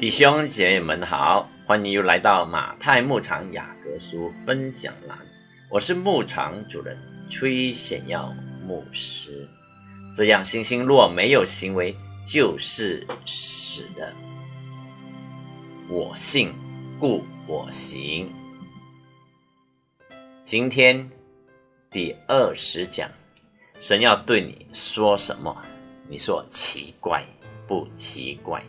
弟兄姐妹们好，欢迎又来到马太牧场雅各书分享栏。我是牧场主人崔显耀牧师。这样，星星若没有行为，就是死的。我信，故我行。今天第二十讲，神要对你说什么？你说奇怪不奇怪？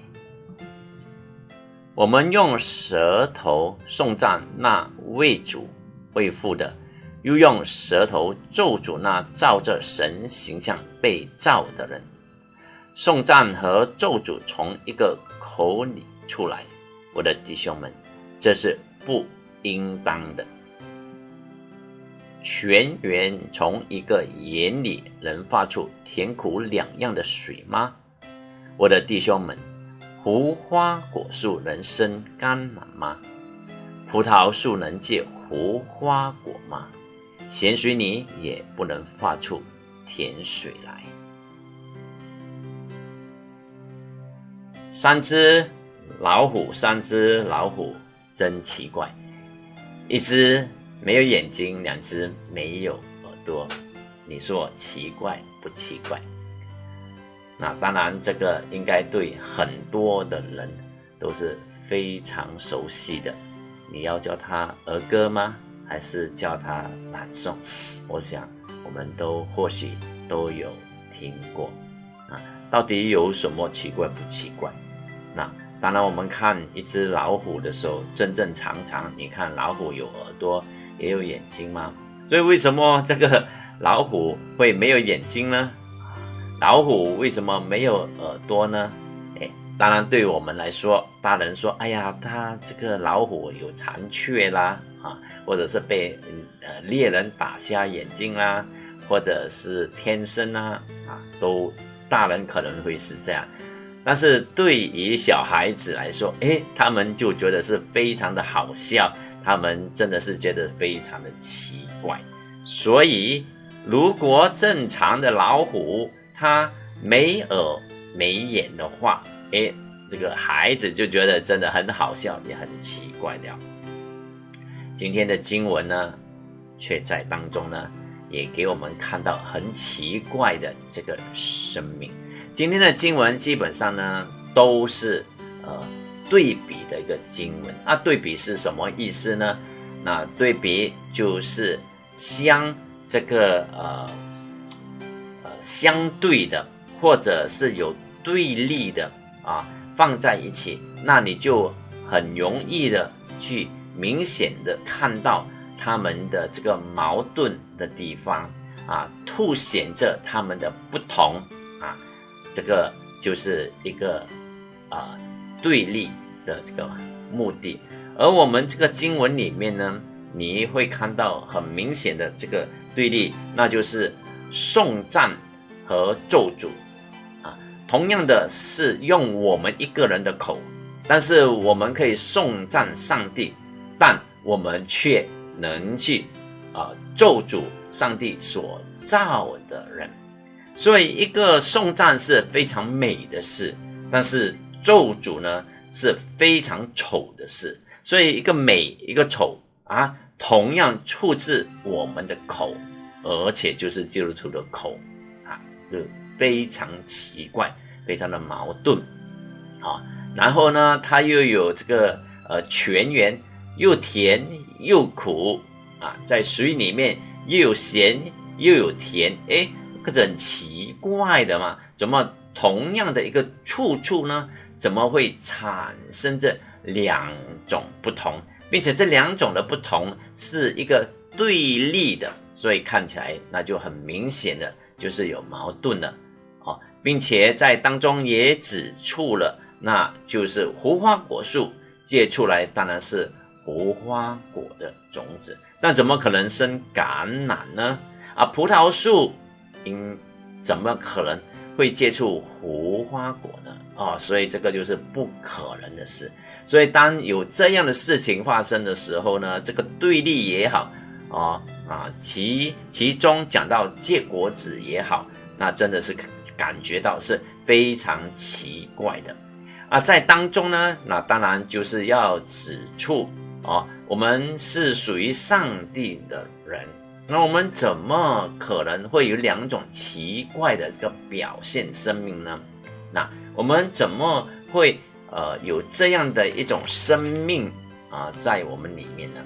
我们用舌头颂赞那为主为父的，又用舌头咒诅那照着神形象被造的人。颂赞和咒诅从一个口里出来，我的弟兄们，这是不应当的。泉源从一个眼里能发出甜苦两样的水吗？我的弟兄们。无花果树能生甘蓝吗？葡萄树能结无花果吗？咸水泥也不能发出甜水来。三只老虎，三只老虎真奇怪，一只没有眼睛，两只没有耳朵，你说奇怪不奇怪？那当然，这个应该对很多的人都是非常熟悉的。你要叫他儿歌吗？还是叫他朗诵？我想我们都或许都有听过。啊，到底有什么奇怪不奇怪？那当然，我们看一只老虎的时候，正正常常。你看老虎有耳朵，也有眼睛吗？所以为什么这个老虎会没有眼睛呢？老虎为什么没有耳朵呢？哎，当然，对我们来说，大人说：“哎呀，它这个老虎有残缺啦，啊，或者是被呃猎人打瞎眼睛啦，或者是天生啊，啊，都大人可能会是这样。但是对于小孩子来说，哎，他们就觉得是非常的好笑，他们真的是觉得非常的奇怪。所以，如果正常的老虎，他没耳没眼的话，哎，这个孩子就觉得真的很好笑，也很奇怪了。今天的经文呢，却在当中呢，也给我们看到很奇怪的这个生命。今天的经文基本上呢，都是呃对比的一个经文。那对比是什么意思呢？那对比就是将这个呃。相对的，或者是有对立的啊，放在一起，那你就很容易的去明显的看到他们的这个矛盾的地方啊，凸显着他们的不同啊，这个就是一个啊对立的这个目的。而我们这个经文里面呢，你会看到很明显的这个对立，那就是颂赞。和咒诅，啊，同样的是用我们一个人的口，但是我们可以颂赞上帝，但我们却能去啊咒诅上帝所造的人。所以，一个颂赞是非常美的事，但是咒诅呢是非常丑的事。所以，一个美，一个丑啊，同样出自我们的口，而且就是基督徒的口。就非常奇怪，非常的矛盾，啊，然后呢，它又有这个呃泉源，又甜又苦啊，在水里面又有咸又有甜，哎，可是很奇怪的嘛，怎么同样的一个处处呢，怎么会产生这两种不同，并且这两种的不同是一个对立的，所以看起来那就很明显的。就是有矛盾的，哦，并且在当中也指出了，那就是无花果树结出来当然是无花果的种子，那怎么可能生橄榄呢？啊，葡萄树应怎么可能会结出无花果呢？啊，所以这个就是不可能的事。所以当有这样的事情发生的时候呢，这个对立也好。哦啊，其其中讲到结果子也好，那真的是感觉到是非常奇怪的。啊，在当中呢，那当然就是要指出哦，我们是属于上帝的人，那我们怎么可能会有两种奇怪的这个表现生命呢？那我们怎么会呃有这样的一种生命啊在我们里面呢？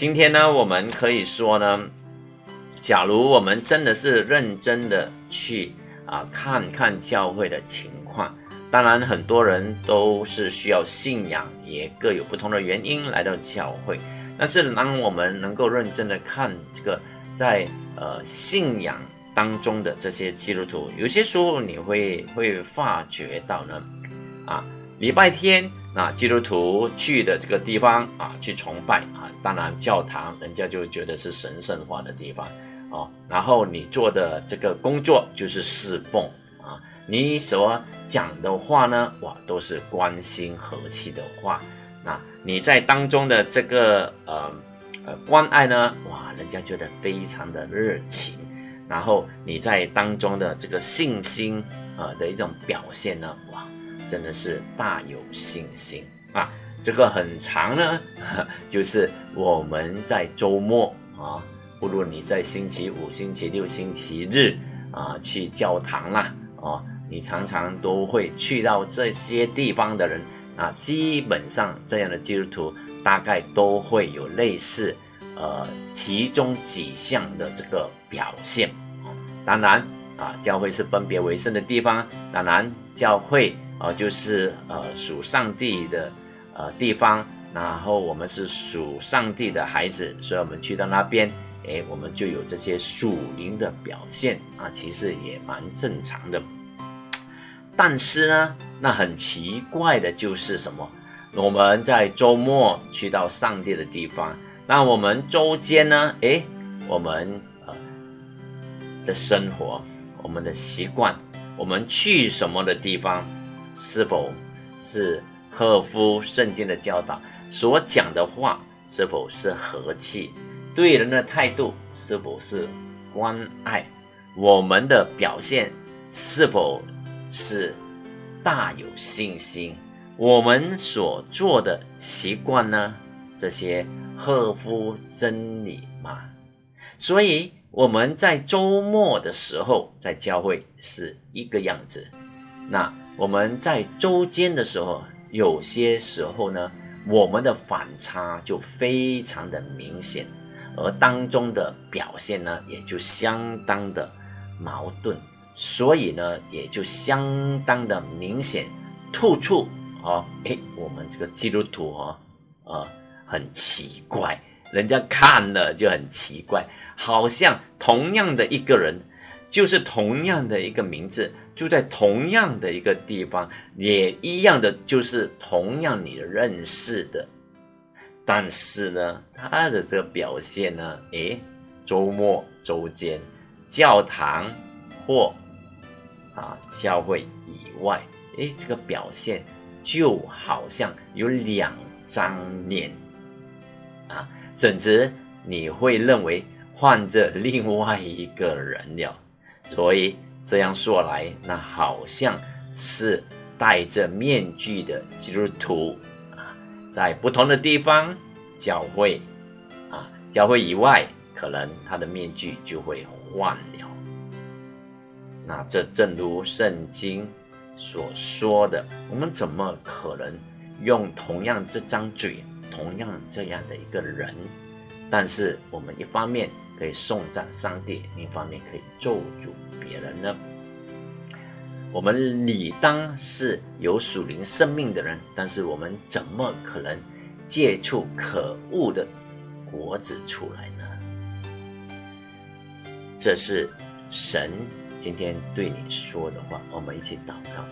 今天呢，我们可以说呢，假如我们真的是认真的去啊看看教会的情况。当然，很多人都是需要信仰，也各有不同的原因来到教会。但是，当我们能够认真的看这个在呃信仰当中的这些基督徒，有些时候你会会发觉到呢，礼拜天那基督徒去的这个地方啊，去崇拜啊，当然教堂人家就觉得是神圣化的地方哦。然后你做的这个工作就是侍奉啊。你所讲的话呢，哇，都是关心和气的话。那你在当中的这个呃呃关爱呢，哇，人家觉得非常的热情。然后你在当中的这个信心啊的一种表现呢，真的是大有信心啊。这个很长呢，就是我们在周末啊，不论你在星期五、星期六、星期日啊去教堂啦，哦。你常常都会去到这些地方的人啊，基本上这样的基督徒大概都会有类似，呃，其中几项的这个表现啊当然啊，教会是分别为圣的地方，当然教会啊就是呃属上帝的呃地方，然后我们是属上帝的孩子，所以我们去到那边，哎，我们就有这些属灵的表现啊，其实也蛮正常的。但是呢，那很奇怪的就是什么？我们在周末去到上帝的地方，那我们周间呢？诶，我们呃的生活，我们的习惯，我们去什么的地方，是否是合乎圣经的教导？所讲的话是否是和气？对人的态度是否是关爱？我们的表现是否？是大有信心，我们所做的习惯呢？这些合乎真理吗？所以我们在周末的时候在教会是一个样子，那我们在周间的时候，有些时候呢，我们的反差就非常的明显，而当中的表现呢，也就相当的矛盾。所以呢，也就相当的明显突出哦。哎，我们这个基督徒哦，呃，很奇怪，人家看了就很奇怪，好像同样的一个人，就是同样的一个名字，就在同样的一个地方，也一样的，就是同样你认识的，但是呢，他的这个表现呢，哎，周末、周间、教堂或。啊，教会以外，诶，这个表现就好像有两张脸啊，甚至你会认为换着另外一个人了。所以这样说来，那好像是戴着面具的基督徒啊，在不同的地方教会啊，教会以外，可能他的面具就会换了。那这正如圣经所说的，我们怎么可能用同样这张嘴，同样这样的一个人，但是我们一方面可以颂赞上帝，另一方面可以咒诅别人呢？我们理当是有属灵生命的人，但是我们怎么可能借出可恶的果子出来呢？这是神。今天对你说的话，我们一起祷告。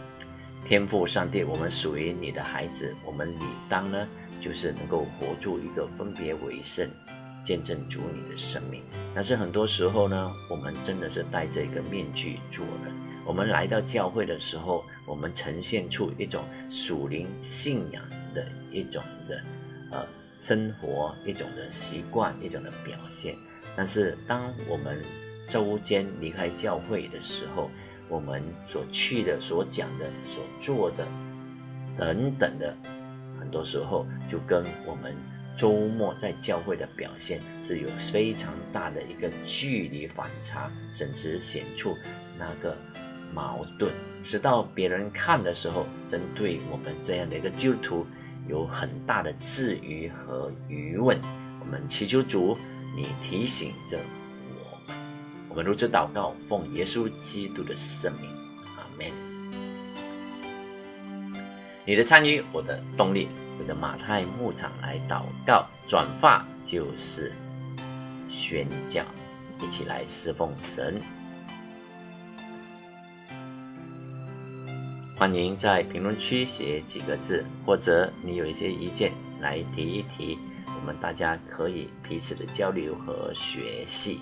天父上帝，我们属于你的孩子，我们理当呢，就是能够活出一个分别为圣、见证主你的生命。但是很多时候呢，我们真的是戴着一个面具做的。我们来到教会的时候，我们呈现出一种属灵信仰的一种的呃生活，一种的习惯，一种的表现。但是当我们周间离开教会的时候，我们所去的、所讲的、所做的等等的，很多时候就跟我们周末在教会的表现是有非常大的一个距离反差，甚至显出那个矛盾，直到别人看的时候，针对我们这样的一个基督徒有很大的质疑和疑问。我们祈求主，你提醒着。我们我们如此祷告，奉耶稣基督的圣名，阿门。你的参与，我的动力。我的马太牧场来祷告，转发就是宣教，一起来侍奉神。欢迎在评论区写几个字，或者你有一些意见来提一提，我们大家可以彼此的交流和学习。